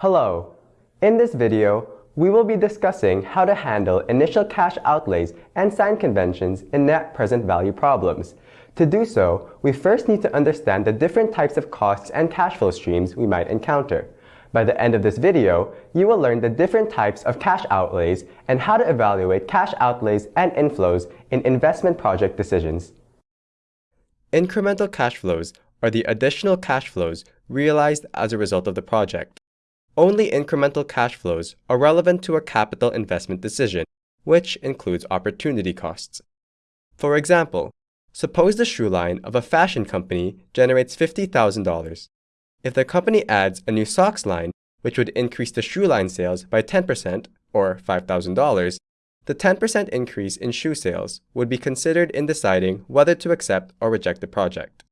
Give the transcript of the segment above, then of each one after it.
Hello. In this video, we will be discussing how to handle initial cash outlays and sign conventions in net present value problems. To do so, we first need to understand the different types of costs and cash flow streams we might encounter. By the end of this video, you will learn the different types of cash outlays and how to evaluate cash outlays and inflows in investment project decisions. Incremental cash flows are the additional cash flows realized as a result of the project. Only incremental cash flows are relevant to a capital investment decision, which includes opportunity costs. For example, suppose the shoe line of a fashion company generates $50,000. If the company adds a new socks line, which would increase the shoe line sales by 10% or $5,000, the 10% increase in shoe sales would be considered in deciding whether to accept or reject the project.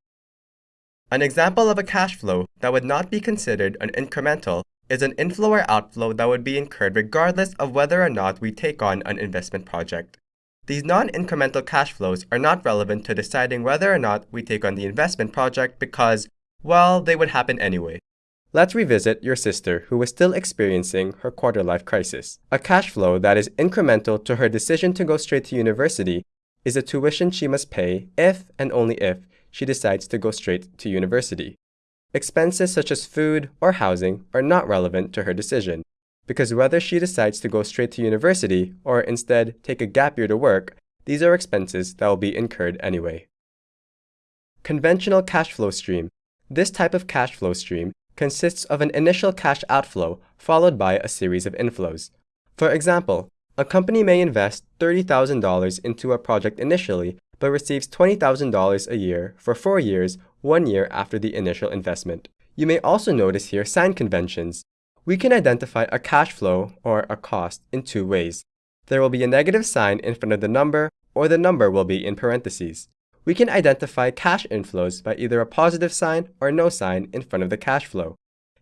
An example of a cash flow that would not be considered an incremental is an inflow or outflow that would be incurred regardless of whether or not we take on an investment project. These non-incremental cash flows are not relevant to deciding whether or not we take on the investment project because, well, they would happen anyway. Let's revisit your sister who is still experiencing her quarter-life crisis. A cash flow that is incremental to her decision to go straight to university is a tuition she must pay if and only if she decides to go straight to university. Expenses such as food or housing are not relevant to her decision, because whether she decides to go straight to university or instead take a gap year to work, these are expenses that will be incurred anyway. Conventional cash flow stream. This type of cash flow stream consists of an initial cash outflow followed by a series of inflows. For example, a company may invest $30,000 into a project initially but receives $20,000 a year for four years, one year after the initial investment. You may also notice here sign conventions. We can identify a cash flow or a cost in two ways. There will be a negative sign in front of the number or the number will be in parentheses. We can identify cash inflows by either a positive sign or no sign in front of the cash flow.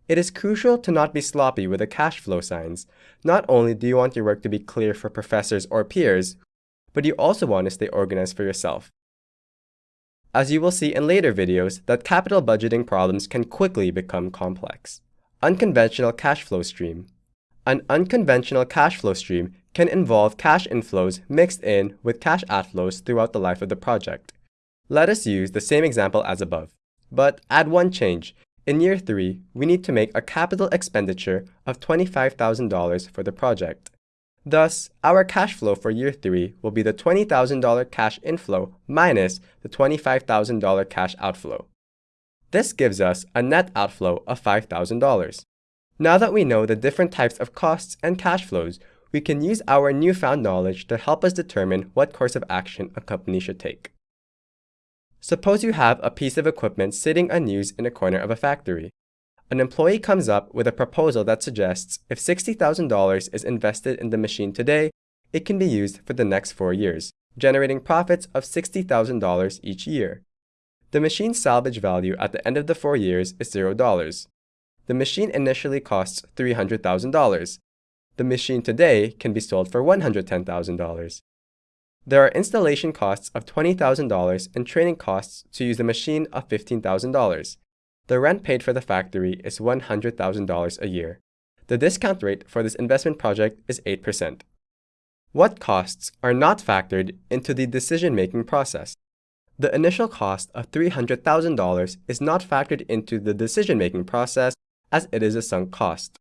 It is crucial to not be sloppy with the cash flow signs. Not only do you want your work to be clear for professors or peers but you also want to stay organized for yourself. As you will see in later videos, that capital budgeting problems can quickly become complex. Unconventional cash flow stream. An unconventional cash flow stream can involve cash inflows mixed in with cash outflows throughout the life of the project. Let us use the same example as above, but add one change. In year 3, we need to make a capital expenditure of $25,000 for the project. Thus, our cash flow for year 3 will be the $20,000 cash inflow minus the $25,000 cash outflow. This gives us a net outflow of $5,000. Now that we know the different types of costs and cash flows, we can use our newfound knowledge to help us determine what course of action a company should take. Suppose you have a piece of equipment sitting unused in a corner of a factory. An employee comes up with a proposal that suggests if $60,000 is invested in the machine today, it can be used for the next four years, generating profits of $60,000 each year. The machine's salvage value at the end of the four years is $0. The machine initially costs $300,000. The machine today can be sold for $110,000. There are installation costs of $20,000 and training costs to use the machine of $15,000. The rent paid for the factory is $100,000 a year. The discount rate for this investment project is 8%. What costs are not factored into the decision-making process? The initial cost of $300,000 is not factored into the decision-making process as it is a sunk cost.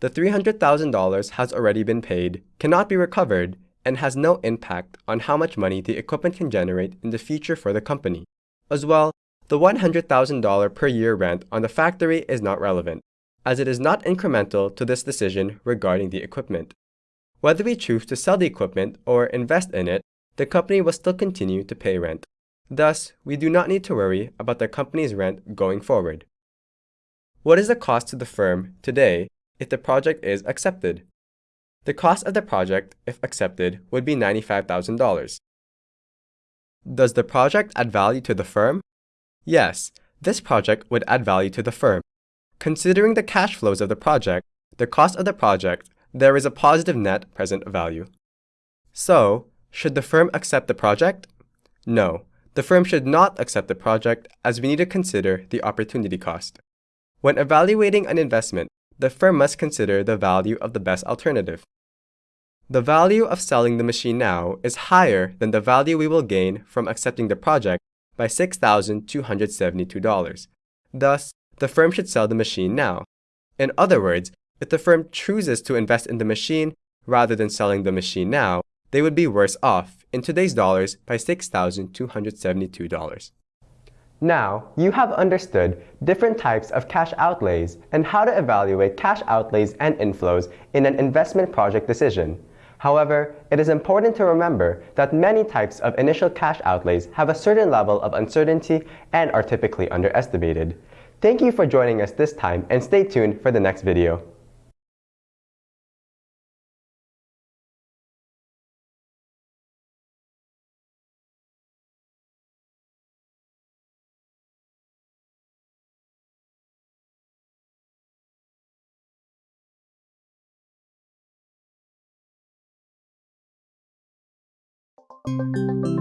The $300,000 has already been paid, cannot be recovered, and has no impact on how much money the equipment can generate in the future for the company. As well, the $100,000 per year rent on the factory is not relevant, as it is not incremental to this decision regarding the equipment. Whether we choose to sell the equipment or invest in it, the company will still continue to pay rent. Thus, we do not need to worry about the company's rent going forward. What is the cost to the firm today if the project is accepted? The cost of the project, if accepted, would be $95,000. Does the project add value to the firm? Yes, this project would add value to the firm. Considering the cash flows of the project, the cost of the project, there is a positive net present value. So, should the firm accept the project? No, the firm should not accept the project as we need to consider the opportunity cost. When evaluating an investment, the firm must consider the value of the best alternative. The value of selling the machine now is higher than the value we will gain from accepting the project by $6,272. Thus, the firm should sell the machine now. In other words, if the firm chooses to invest in the machine rather than selling the machine now, they would be worse off in today's dollars by $6,272. Now, you have understood different types of cash outlays and how to evaluate cash outlays and inflows in an investment project decision. However, it is important to remember that many types of initial cash outlays have a certain level of uncertainty and are typically underestimated. Thank you for joining us this time and stay tuned for the next video. Música